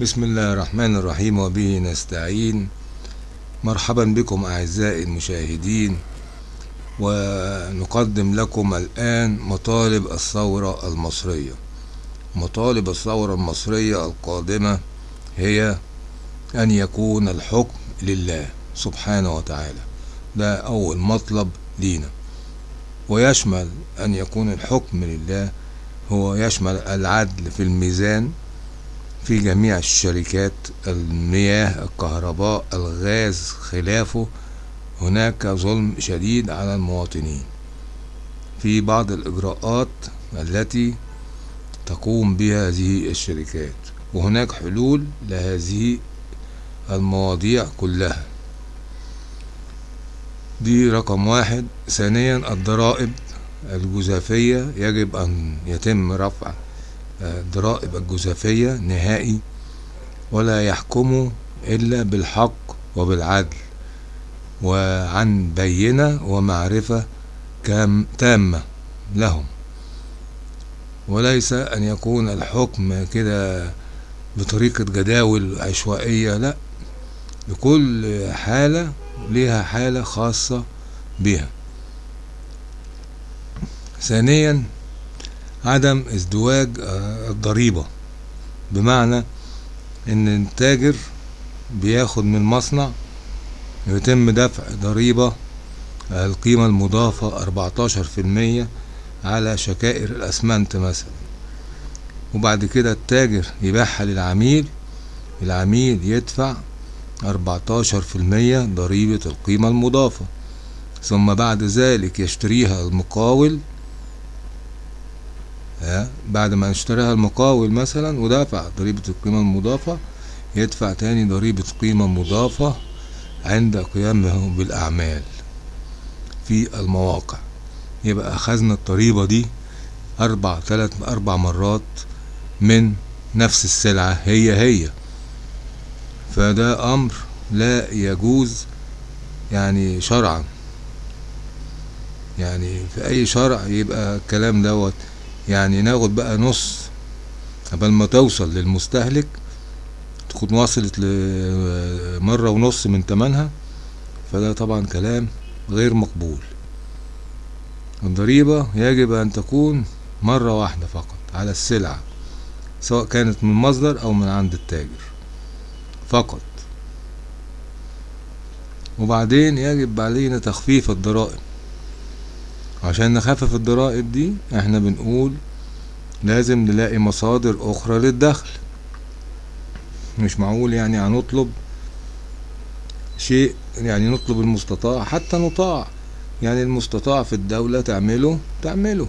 بسم الله الرحمن الرحيم وبه نستعين. مرحبا بكم أعزائي المشاهدين ونقدم لكم الآن مطالب الثورة المصرية. مطالب الثورة المصرية القادمة هي أن يكون الحكم لله سبحانه وتعالى. ده أول مطلب لينا. ويشمل أن يكون الحكم لله هو يشمل العدل في الميزان في جميع الشركات المياه الكهرباء الغاز خلافه. هناك ظلم شديد على المواطنين. في بعض الإجراءات التي تقوم بها هذه الشركات. وهناك حلول لهذه المواضيع كلها. دي رقم واحد. ثانيا الضرائب الجزافية. يجب أن يتم رفع الضرائب الجزافية نهائي ولا يحكموا إلا بالحق وبالعدل وعن بينة ومعرفة تامة لهم. وليس أن يكون الحكم كده بطريقة جداول عشوائية لا لكل حالة لها حالة خاصة بها ثانيا عدم ازدواج الضريبة. بمعنى إن التاجر بياخد من المصنع يتم دفع ضريبة القيمة المضافة أربعتاشر في المية على شكائر الأسمنت مثلا. وبعد كده التاجر يبيعها للعميل العميل يدفع أربعتاشر في المية ضريبة القيمة المضافة. ثم بعد ذلك يشتريها المقاول بعد ما اشتراها المقاول مثلا ودفع ضريبة القيمة المضافة يدفع تاني ضريبة قيمة مضافة عند قيامه بالأعمال في المواقع. يبقى أخذنا الضريبة دي أربع تلات أربع مرات من نفس السلعة هي هي. فده أمر لا يجوز يعني شرعا. يعني في أي شرع يبقى الكلام دوت يعني ناخد بقى نص قبل ما توصل للمستهلك تكون وصلت لمرة ونص من تمنها. فده طبعا كلام غير مقبول. الضريبة يجب أن تكون مرة واحدة فقط على السلعة سواء كانت من مصدر أو من عند التاجر فقط. وبعدين يجب علينا تخفيف الضرائب. عشان نخفف الضرائب دي إحنا بنقول لازم نلاقي مصادر أخرى للدخل. مش معقول يعني هنطلب شيء يعني نطلب المستطاع حتى نطاع. يعني المستطاع في الدولة تعمله تعمله.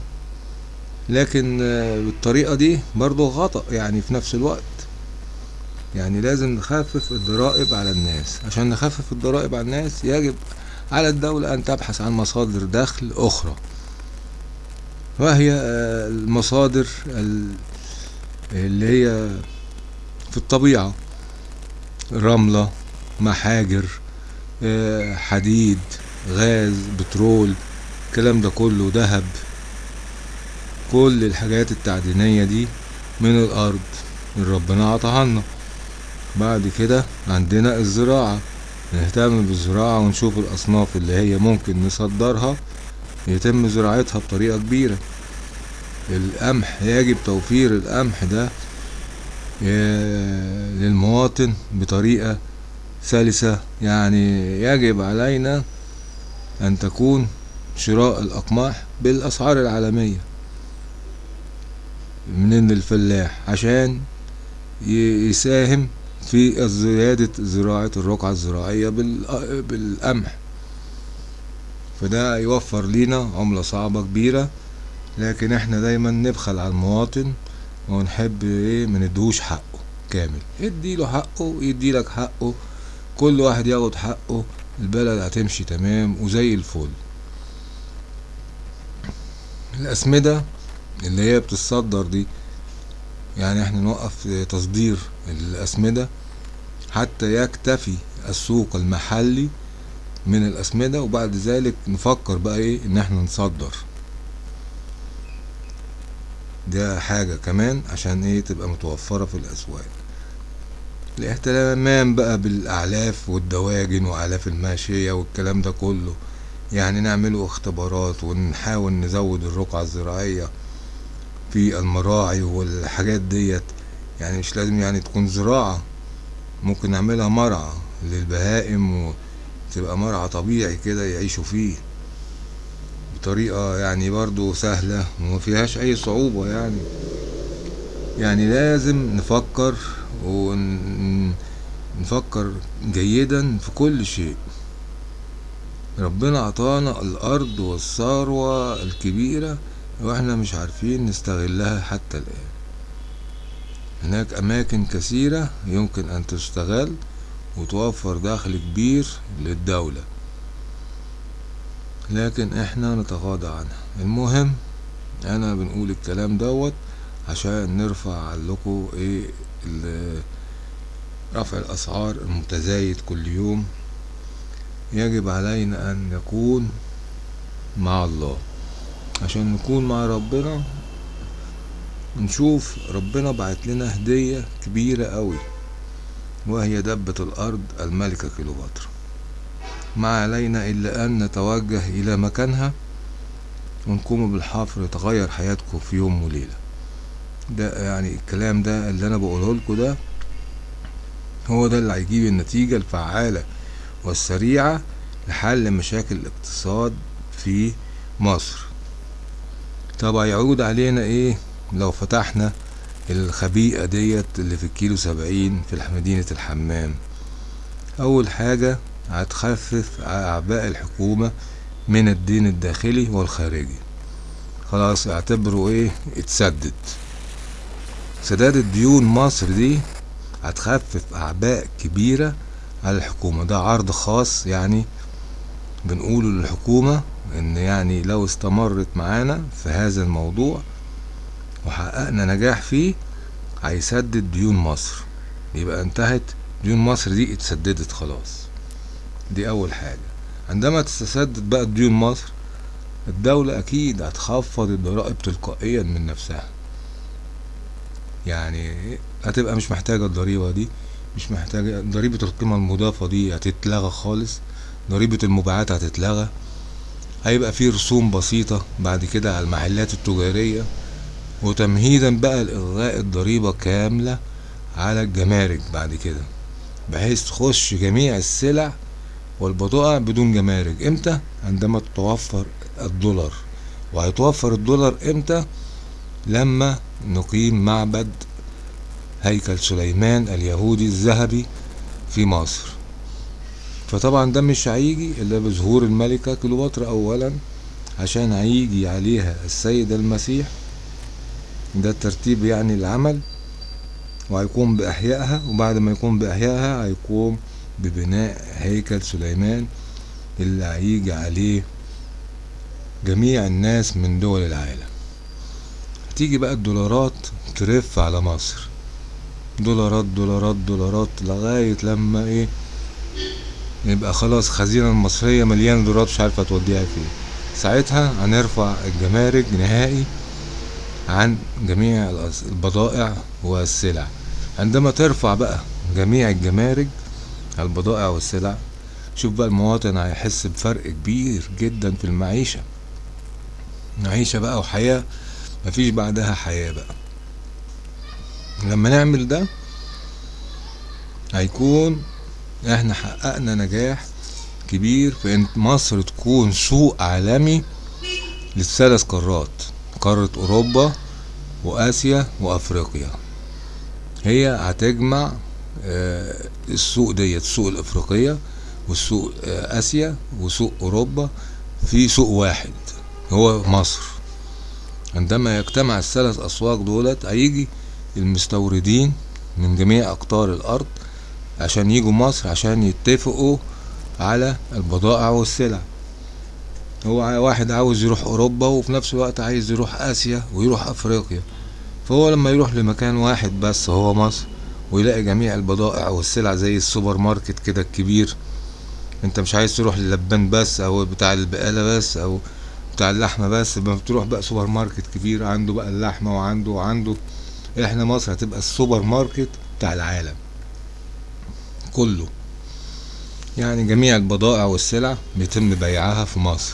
لكن بالطريقة دي برضو خطأ يعني في نفس الوقت. يعني لازم نخفف الضرائب على الناس. عشان نخفف الضرائب على الناس يجب على الدولة أن تبحث عن مصادر دخل أخرى. وهي المصادر اللي هي في الطبيعة. رملة محاجر حديد غاز بترول الكلام ده كله ذهب. كل الحاجات التعدينية دي من الأرض اللي ربنا عطاها لنا. بعد كده عندنا الزراعة. نهتم بالزراعة ونشوف الأصناف اللي هي ممكن نصدرها يتم زراعتها بطريقة كبيرة. القمح يجب توفير القمح ده للمواطن بطريقة سلسة. يعني يجب علينا أن تكون شراء الأقماح بالأسعار العالمية من الفلاح عشان يساهم في زيادة زراعة الرقعة الزراعية بالقمح. فده يوفر لينا عملة صعبة كبيرة لكن إحنا دايما نبخل على المواطن ونحب إيه مندهوش حقه كامل. اديله حقه يديلك حقه كل واحد ياخد حقه البلد هتمشي تمام وزي الفل. الأسمدة اللي هي بتتصدر دي يعني إحنا نوقف تصدير الأسمدة حتى يكتفي السوق المحلي من الأسمدة وبعد ذلك نفكر بقى إيه ان إحنا نصدر. ده حاجة كمان عشان إيه تبقى متوفرة في الأسواق. الاهتمام بقى بالأعلاف والدواجن وأعلاف الماشية والكلام ده كله يعني نعمله اختبارات ونحاول نزود الرقعة الزراعية في المراعي والحاجات ديت. يعني مش لازم يعني تكون زراعة ممكن نعملها مرعى للبهائم وتبقى مرعى طبيعي كده يعيشوا فيه بطريقة يعني برضو سهلة وما فيهاش أي صعوبة يعني. يعني لازم نفكر ونفكر جيدا في كل شيء. ربنا عطانا الأرض والثروة الكبيرة وإحنا مش عارفين نستغلها حتى الآن. هناك أماكن كثيرة يمكن أن تستغل وتوفر دخل كبير للدولة. لكن إحنا نتغاضى عنها. المهم أنا بنقول الكلام دوت عشان نرفع لكم إيه رفع الأسعار المتزايد كل يوم. يجب علينا أن نكون مع الله. عشان نكون مع ربنا نشوف ربنا بعت لنا هدية كبيرة قوي وهي دبة الأرض الملكة كيلوباترا ما علينا إلا أن نتوجه إلى مكانها ونقوم بالحفر يتغير حياتكم في يوم وليلة. ده يعني الكلام ده اللي أنا بقوله لكم ده هو ده اللي هيجيب النتيجة الفعالة والسريعة لحل مشاكل الاقتصاد في مصر. طب هيعود علينا إيه لو فتحنا الخبيئة ديت اللي في الكيلو سبعين في مدينة الحمام. أول حاجة هتخفف أعباء الحكومة من الدين الداخلي والخارجي. خلاص اعتبروا إيه اتسدد. سداد الديون مصر دي هتخفف أعباء كبيرة على الحكومة. ده عرض خاص يعني بنقوله للحكومة إن يعني لو استمرت معانا في هذا الموضوع وحققنا نجاح فيه هيسدد ديون مصر. يبقى انتهت ديون مصر دي اتسددت خلاص. دي أول حاجة. عندما تتسدد بقى ديون مصر الدولة أكيد هتخفض الضرائب تلقائيا من نفسها. يعني هتبقى مش محتاجة الضريبة دي مش محتاجة ضريبة القيمة المضافة دي هتتلغى خالص ضريبة المبيعات هتتلغى. هيبقى فيه رسوم بسيطة بعد كده على المحلات التجارية وتمهيدا بقى لإلغاء الضريبة كاملة على الجمارك بعد كده بحيث تخش جميع السلع والبضائع بدون جمارك. إمتى؟ عندما تتوفر الدولار. وهيتوفر الدولار إمتى؟ لما نقيم معبد هيكل سليمان اليهودي الذهبي في مصر. فطبعا ده مش هيجي إلا بظهور الملكة كليوباترا اولا عشان هيجي عليها السيد المسيح. ده الترتيب يعني العمل وهيقوم بإحيائها وبعد ما يقوم بإحيائها هيقوم ببناء هيكل سليمان اللي هيجي عليه جميع الناس من دول العالم. تيجي بقى الدولارات ترف على مصر. دولارات دولارات دولارات لغاية لما إيه؟ يبقى خلاص خزينة المصرية مليانة دولارات مش عارفة توديها فين. ساعتها هنرفع الجمارك نهائي عن جميع البضائع والسلع. عندما ترفع بقى جميع الجمارك البضائع والسلع شوف بقى المواطن هيحس بفرق كبير جدا في المعيشة. معيشة بقى وحياة مفيش بعدها حياة بقى. لما نعمل ده هيكون إحنا حققنا نجاح كبير في إن مصر تكون سوق عالمي للثلاث قارات قارة أوروبا وآسيا وأفريقيا. هي هتجمع السوق ديت السوق الأفريقية والسوق آسيا وسوق أوروبا في سوق واحد هو مصر. عندما يجتمع الثلاث أسواق دولت هيجي المستوردين من جميع أقطار الأرض عشان يجوا مصر عشان يتفقوا على البضائع والسلع. هو واحد عاوز يروح أوروبا وفي نفس الوقت عايز يروح آسيا ويروح أفريقيا. فهو لما يروح لمكان واحد بس هو مصر ويلاقي جميع البضائع والسلع زي السوبر ماركت كده الكبير. انت مش عايز تروح للبان بس أو بتاع البقالة بس أو بتاع اللحمة بس بتروح بقى سوبر ماركت كبير عنده بقى اللحمة وعنده وعنده. إحنا مصر هتبقى السوبر ماركت بتاع العالم. كله. يعني جميع البضائع والسلع بيتم بيعها في مصر.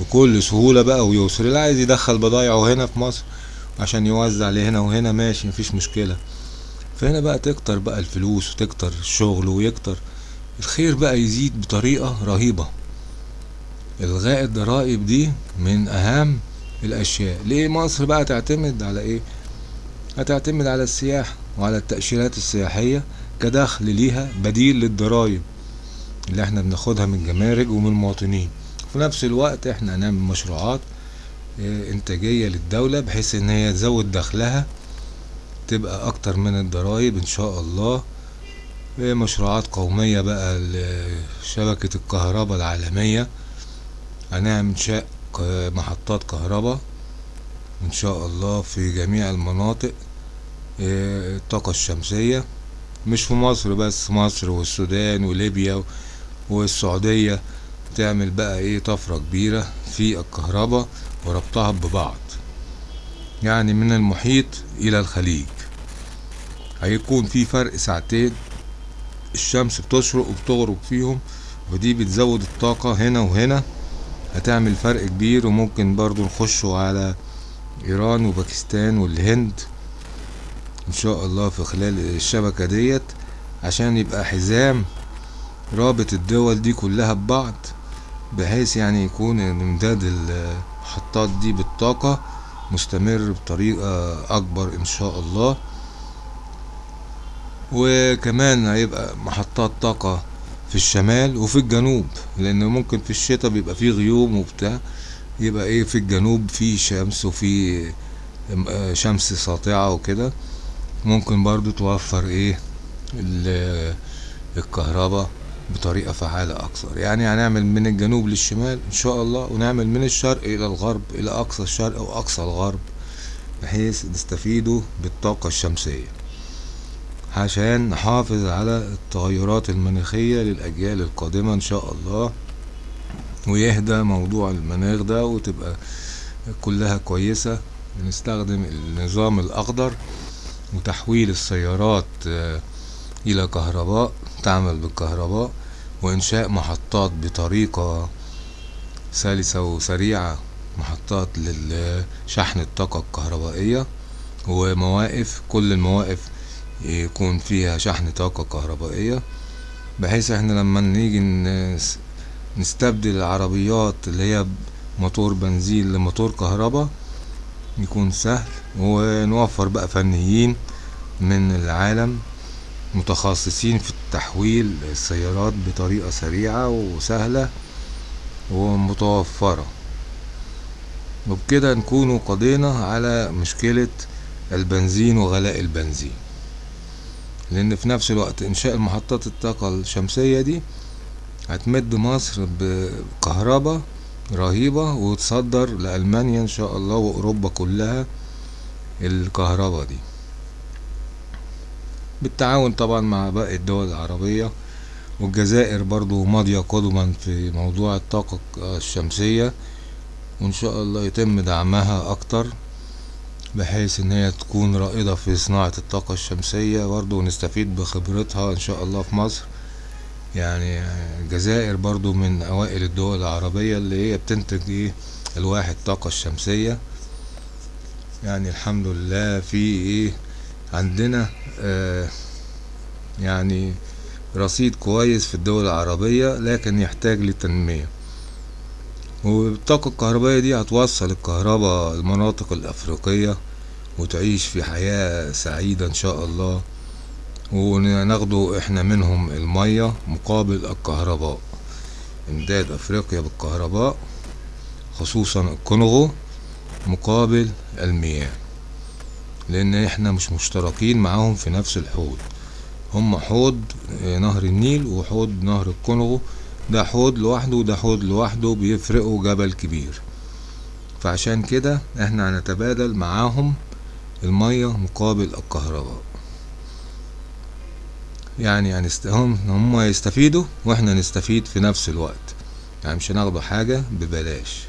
بكل سهولة بقى ويسر. اللي عايز يدخل بضايعه هنا في مصر عشان يوزع لي هنا وهنا ماشي مفيش مشكلة. فهنا بقى تكتر بقى الفلوس وتكتر الشغل ويكتر. الخير بقى يزيد بطريقة رهيبة. الغاء الضرائب دي من أهم الأشياء. ليه مصر بقى تعتمد على إيه؟ هتعتمد على السياحة وعلى التأشيرات السياحية. كدخل ليها بديل للضرايب اللي إحنا بناخدها من الجمارك ومن المواطنين. في نفس الوقت إحنا هنعمل مشروعات آه، إنتاجية للدولة بحيث إن هي تزود دخلها تبقى أكتر من الضرايب إن شاء الله. آه، مشروعات قومية بقى لشبكة الكهرباء العالمية. هنعمل ك- محطات كهرباء إن شاء الله في جميع المناطق آه، الطاقة الشمسية. مش في مصر بس مصر والسودان وليبيا والسعودية. تعمل بقى إيه؟ طفرة كبيرة في الكهرباء وربطها ببعض يعني من المحيط إلى الخليج. هيكون في فرق ساعتين الشمس بتشرق وبتغرب فيهم ودي بتزود الطاقة هنا وهنا. هتعمل فرق كبير وممكن برضو نخشوا على إيران وباكستان والهند. إن شاء الله في خلال الشبكة ديت عشان يبقى حزام رابط الدول دي كلها ببعض بحيث يعني يكون امداد المحطات دي بالطاقة مستمر بطريقة أكبر إن شاء الله. وكمان هيبقى محطات طاقة في الشمال وفي الجنوب لأن ممكن في الشتاء بيبقى فيه غيوم وبتاع يبقى إيه في الجنوب في شمس وفي آه، شمس ساطعة وكده. ممكن برضو توفر إيه ال- الكهرباء بطريقة فعالة أكثر. يعني هنعمل من الجنوب للشمال إن شاء الله ونعمل من الشرق إلى الغرب إلى أقصى الشرق وأقصى الغرب بحيث نستفيدوا بالطاقة الشمسية عشان نحافظ على التغيرات المناخية للأجيال القادمة إن شاء الله. ويهدى موضوع المناخ ده وتبقى كلها كويسة. نستخدم النظام الأخضر وتحويل السيارات آه، إلى كهرباء تعمل بالكهرباء وإنشاء محطات بطريقة سلسة وسريعة محطات لشحن الطاقة الكهربائية ومواقف كل المواقف يكون فيها شحن طاقة كهربائية بحيث إحنا لما نيجي نس- نستبدل العربيات اللي هي موتور بنزين لموتور كهرباء يكون سهل ونوفر بقى فنيين من العالم متخصصين في تحويل السيارات بطريقة سريعة وسهلة ومتوفرة. وبكده نكون قضينا على مشكلة البنزين وغلاء البنزين. لأن في نفس الوقت إنشاء محطات الطاقة الشمسية دي هتمد مصر بكهرباء رهيبة وتصدر لألمانيا إن شاء الله وأوروبا كلها الكهرباء دي. بالتعاون طبعا مع باقي الدول العربية والجزائر برضو ماضية قدما في موضوع الطاقة الشمسية وإن شاء الله يتم دعمها أكتر بحيث إن هي تكون رائدة في صناعة الطاقة الشمسية. برضو ونستفيد بخبرتها إن شاء الله في مصر. يعني الجزائر برضو من أوائل الدول العربية اللي هي بتنتج إيه؟ ألواح الطاقة الشمسية. يعني الحمد لله في إيه عندنا آه يعني رصيد كويس في الدول العربية لكن يحتاج للتنمية. والطاقة الكهربائية دي هتوصل الكهرباء المناطق الأفريقية وتعيش في حياة سعيدة إن شاء الله. وناخده إحنا منهم المية مقابل الكهرباء. إمداد أفريقيا بالكهرباء خصوصا الكونغو. مقابل المياه لأن إحنا مش مشتركين معاهم في نفس الحوض. هم حوض آه، نهر النيل وحوض نهر الكونغو. ده حوض لوحده وده حوض لوحده بيفرقوا جبل كبير. فعشان كده إحنا هنتبادل معاهم المية مقابل الكهرباء. يعني. هم هم يستفيدوا وإحنا نستفيد في نفس الوقت. يعني مش هناخدوا حاجة ببلاش.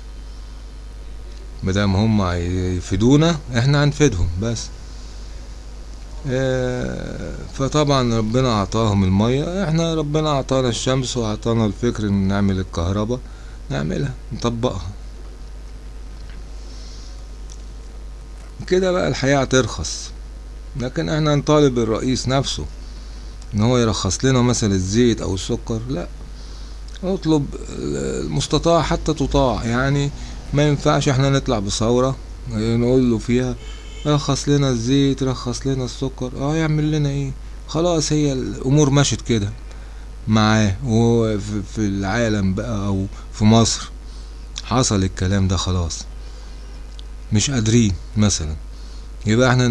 مادام هم هيفيدونا إحنا هنفيدهم بس. آه، فطبعا ربنا أعطاهم المية. إحنا ربنا أعطانا الشمس وأعطانا الفكر إن نعمل الكهرباء نعملها نطبقها. كده بقى الحياة هترخص لكن إحنا نطالب الرئيس نفسه إن هو يرخص لنا مثلا الزيت أو السكر. لا اطلب المستطاع حتى تطاع. يعني ما ينفعش إحنا نطلع بثورة نقول له فيها رخص لنا الزيت رخص لنا السكر آه يعمل لنا إيه؟ خلاص هي الأمور مشت كده معاه وفي في العالم بقى أو في مصر. حصل الكلام ده خلاص. مش قادرين مثلا. يبقى إحنا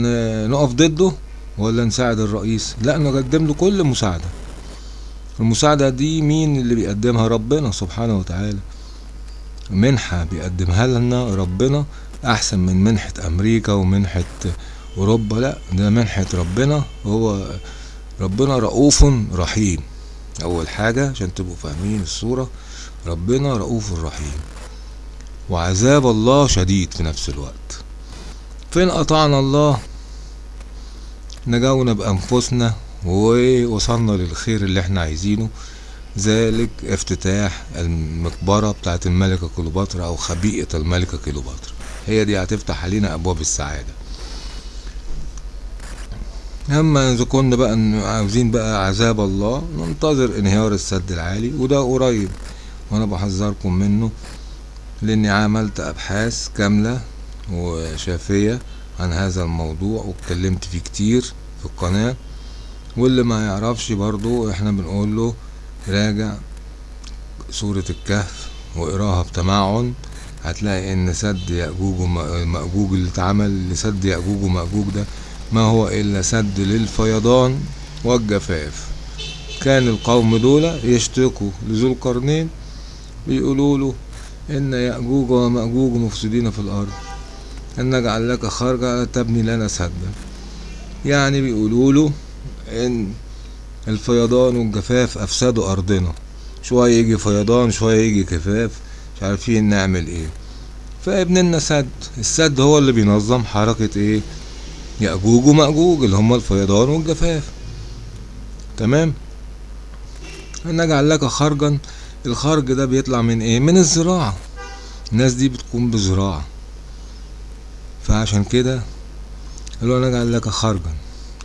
نقف ضده ولا نساعد الرئيس؟ لا نقدم له كل مساعدة. المساعدة دي مين اللي بيقدمها؟ ربنا سبحانه وتعالى. منحة بيقدمها لنا ربنا أحسن من منحة أمريكا ومنحة أوروبا. لا ده منحة ربنا. هو ربنا رؤوف رحيم. أول حاجة عشان تبقوا فاهمين الصورة ربنا رؤوف رحيم. وعذاب الله شديد في نفس الوقت. فين أطعنا الله؟ نجاونا بأنفسنا ووصلنا للخير اللي إحنا عايزينه. ذلك افتتاح المقبرة بتاعت الملكة كليوباترا أو خبيئة الملكة كليوباترا. هي دي هتفتح علينا أبواب السعادة. أما إذا كنا بقى عاوزين بقى عذاب الله ننتظر انهيار السد العالي وده قريب وأنا بحذركم منه لأني عملت أبحاث كاملة وشافية عن هذا الموضوع واتكلمت فيه كتير في القناة. واللي ما يعرفش برضو إحنا بنقول له راجع سورة الكهف واقراها بتمعن هتلاقي إن سد يأجوج ومأجوج اللي اتعمل لسد يأجوج ومأجوج ده ما هو إلا سد للفيضان والجفاف. كان القوم دول يشتكوا لذو القرنين بيقولوا له إن يأجوج ومأجوج مفسدين في الأرض. إن نجعل لك خرجا تبني لنا سدا. يعني بيقولوا له إن الفيضان والجفاف أفسدوا أرضنا. شوية يجي فيضان شوية يجي جفاف. مش عارفين نعمل إيه. فابن لنا سد السد هو اللي بينظم حركة إيه؟ يأجوج ومأجوج اللي هم الفيضان والجفاف. تمام؟ نجعل لك خرجا. الخرج ده بيطلع من إيه؟ من الزراعة. الناس دي بتقوم بزراعة. فعشان كده قالوا نجعل لك خرجا.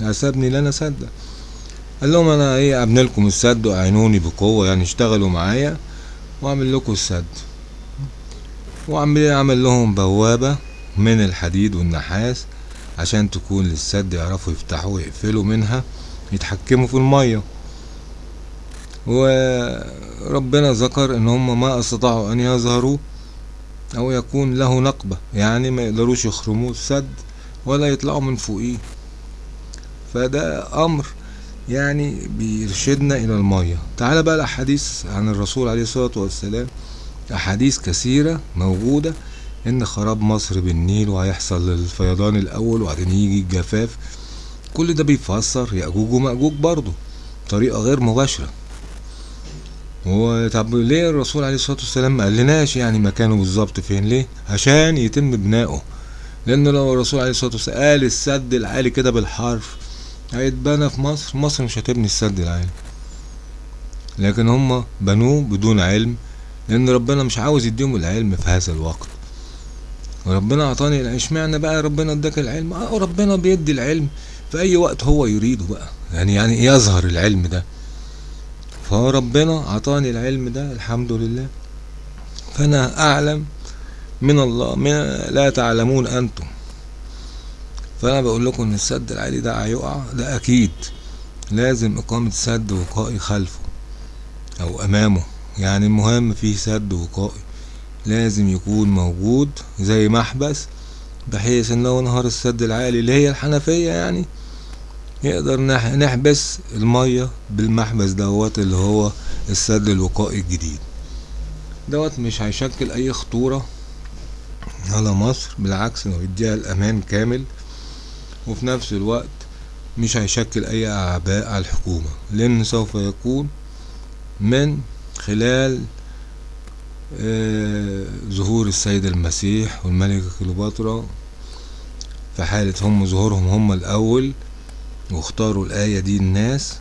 حسبني لنا سدا قال لهم أنا إيه أبني لكم السد وأعينوني بقوة يعني اشتغلوا معايا وأعمل لكم السد. وعمل عمل لهم بوابة من الحديد والنحاس عشان تكون للسد يعرفوا يفتحوا ويقفلوا منها يتحكموا في المية. وربنا ذكر إن هم ما استطاعوا أن يظهروا أو يكون له نقبة يعني ما يقدروش يخرموا السد ولا يطلعوا من فوقيه. فده أمر يعني بيرشدنا إلى المية. تعال بقى الأحاديث عن الرسول عليه الصلاة والسلام. أحاديث كثيرة موجودة إن خراب مصر بالنيل وهيحصل الفيضان الأول وبعدين يجي الجفاف. كل ده بيفسر يأجوج ومأجوج برضه بطريقة غير مباشرة. طب ليه الرسول عليه الصلاة والسلام ما قالناش يعني مكانه بالظبط فين؟ ليه؟ عشان يتم بناؤه. لأن لو الرسول عليه الصلاة والسلام قال السد العالي كده بالحرف هيتبنى في مصر. مصر مش هتبني السد العالي. لكن هم بنوه بدون علم لأن ربنا مش عاوز يديهم العلم في هذا الوقت. وربنا أعطاني إشمعنى بقى ربنا اداك العلم؟ آه ربنا بيدي العلم في أي وقت هو يريده بقى. يعني يعني يظهر العلم ده؟ فهو ربنا أعطاني العلم ده الحمد لله. فأنا أعلم من الله من لا تعلمون أنتم. فأنا بقول لكم إن السد العالي ده هيقع ده أكيد لازم إقامة سد وقائي خلفه أو أمامه. يعني المهم فيه سد وقائي لازم يكون موجود زي محبس بحيث إن لو نهار السد العالي اللي هي الحنفية يعني يقدر نح- نحبس المية بالمحبس دوت اللي هو السد الوقائي الجديد. دوت مش هيشكل أي خطورة على مصر بالعكس انه يديها الأمان كامل. وفي نفس الوقت مش هيشكل أي أعباء على الحكومة لأن سوف يكون من خلال آه، ظهور السيد المسيح والملكة كليوباترا في حالة هم ظهورهم هم الأول واختاروا الآية دي الناس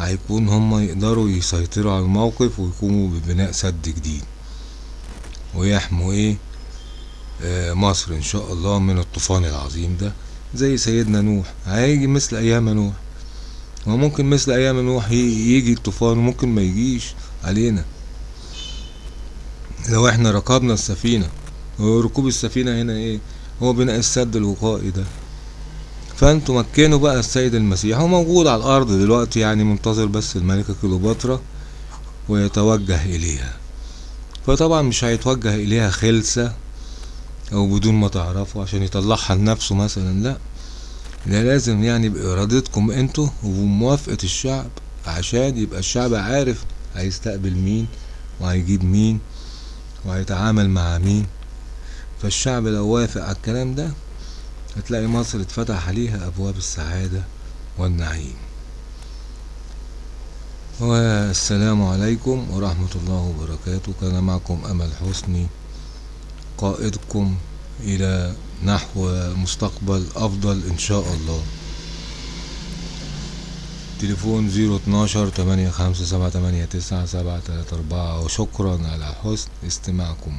هيكون هم يقدروا يسيطروا على الموقف ويقوموا ببناء سد جديد. ويحموا إيه؟ آه مصر إن شاء الله من الطوفان العظيم ده. زي سيدنا نوح. هيجي مثل أيام نوح. وممكن مثل أيام نوح يجي الطوفان وممكن ما يجيش علينا. لو إحنا ركبنا السفينة. وركوب السفينة هنا إيه؟ هو بناء السد الوقائي ده. فأنتوا مكنوا بقى السيد المسيح. هو موجود على الأرض دلوقتي يعني منتظر بس الملكة كليوباترا ويتوجه إليها. فطبعا مش هيتوجه إليها خلسة. أو بدون ما تعرفوا عشان يطلعها لنفسه مثلا لا. ده لازم يعني بإرادتكم أنتوا وبموافقة الشعب عشان يبقى الشعب عارف هيستقبل مين وهيجيب مين وهيتعامل مع مين. فالشعب لو وافق على الكلام ده هتلاقي مصر اتفتح عليها أبواب السعادة والنعيم. والسلام عليكم ورحمة الله وبركاته. كان معكم أمل حسني. قائدكم إلى نحو مستقبل أفضل إن شاء الله. تليفون زيرو اتناشر تمانية خمسة سبعة تمانية تسعة سبعة تلاتة أربعة. وشكرا على حسن استماعكم.